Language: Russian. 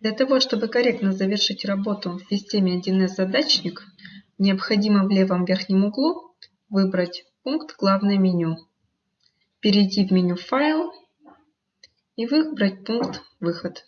Для того, чтобы корректно завершить работу в системе 1С задачник, необходимо в левом верхнем углу выбрать пункт «Главное меню», перейти в меню «Файл» и выбрать пункт «Выход».